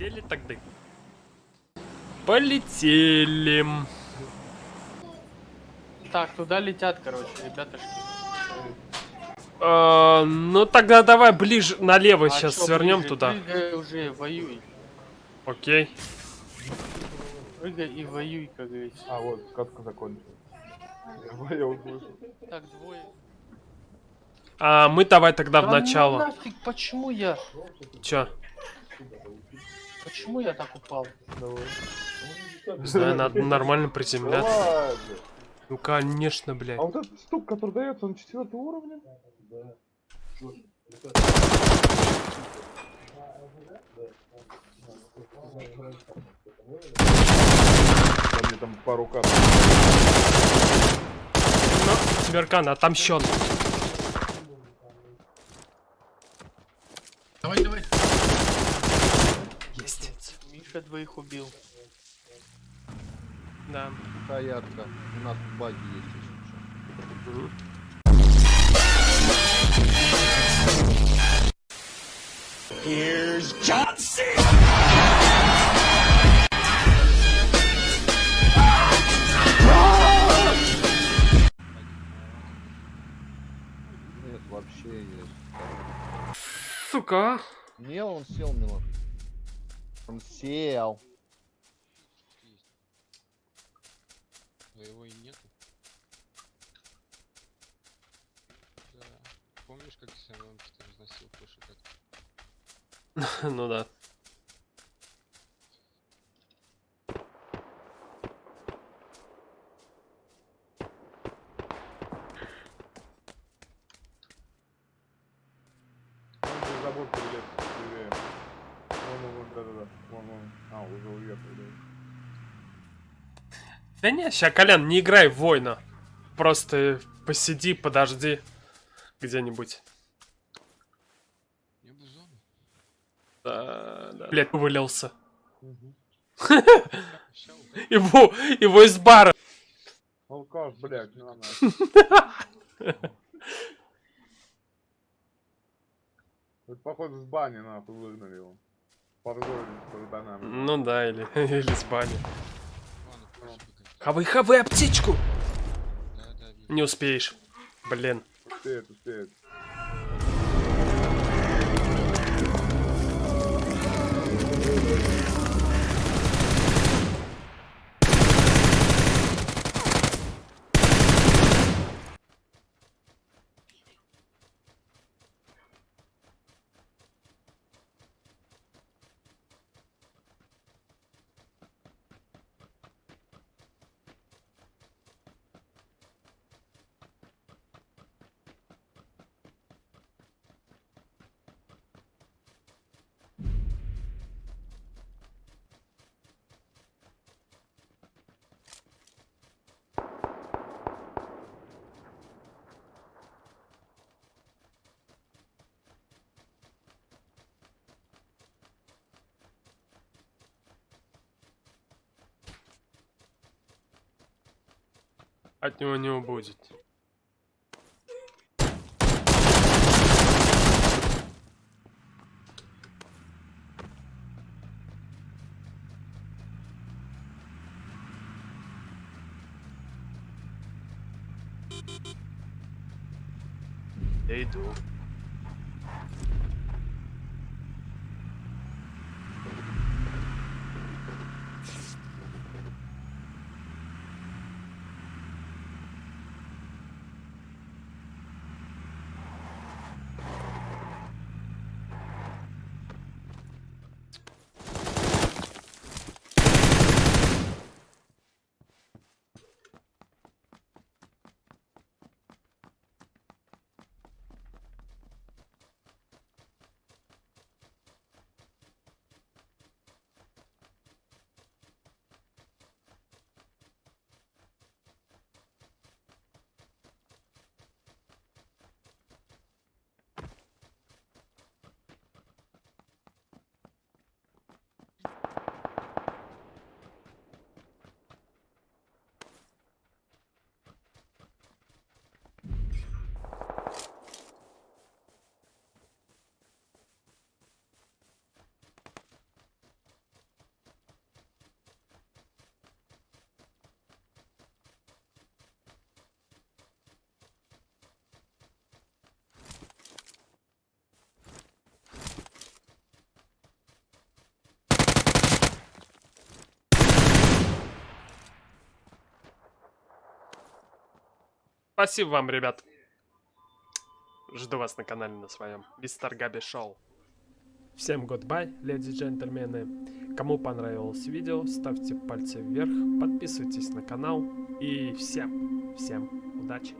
Полетели тогда. Полетели. Так, туда летят, короче, ребятушки. А, ну тогда давай ближе налево А сейчас чё свернем ближе? туда. Прыгай уже, воюй. Окей. Прыгай и воюй, как говорится. А, вот, катка закончилась. Я. Так, двое. А мы давай тогда в ну начало. нафиг, почему я? Чё? Почему я так упал? Не знаю, надо нормально приземляться. Ну конечно, блядь. А вот этот стук, который дается, он четвертого уровня? Да. Мне там пару карт. Ну, Тимиркан отомщен. Давай, давай. Миша двоих убил. Да. Хаятка. У нас баги есть еще. Мгм. Нет, вообще есть. Сука. Не, он сел, Милан. Он сел. Твоего и нету. Да. Помнишь, как Семенки ты разносил кошек от Ну да. Забор перелез. Левее. Вон, вон, да-да-да. Вон, вон. А, уже уехал, да. Да не, ща, Колян, не играй в воина. Просто посиди, подожди. Где-нибудь. Я бы зону. Да, да. Блять, вывалился. Угадаю. Его, его из бара. Алкаш, блядь, на на. Это походу с бани нахуй выгнали его. Ну да, или, или с бани. Ладно, позже поговорим. Хавай, хавай аптечку. Да, да. Не успеешь. Блин. Успеет, успеет. От него не убудет. Я иду. Спасибо вам, ребят. Жду вас на канале на своем. Мистер Габи Шоу. Всем goodbye, леди и джентльмены. Кому понравилось видео, ставьте пальцы вверх, подписывайтесь на канал. И всем, всем удачи.